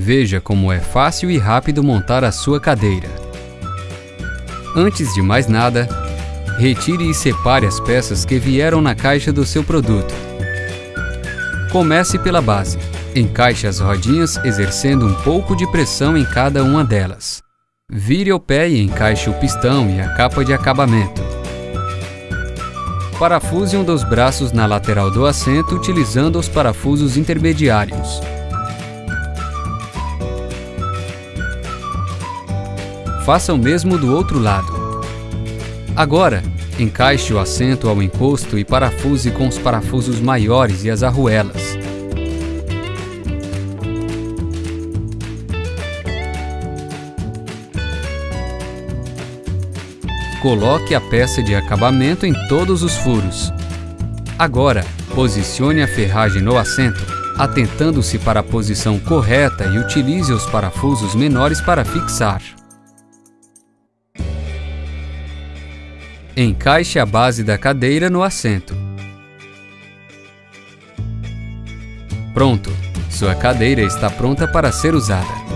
Veja como é fácil e rápido montar a sua cadeira. Antes de mais nada, retire e separe as peças que vieram na caixa do seu produto. Comece pela base. Encaixe as rodinhas exercendo um pouco de pressão em cada uma delas. Vire o pé e encaixe o pistão e a capa de acabamento. Parafuse um dos braços na lateral do assento utilizando os parafusos intermediários. Faça o mesmo do outro lado. Agora, encaixe o assento ao encosto e parafuse com os parafusos maiores e as arruelas. Coloque a peça de acabamento em todos os furos. Agora, posicione a ferragem no assento, atentando-se para a posição correta e utilize os parafusos menores para fixar. Encaixe a base da cadeira no assento. Pronto! Sua cadeira está pronta para ser usada.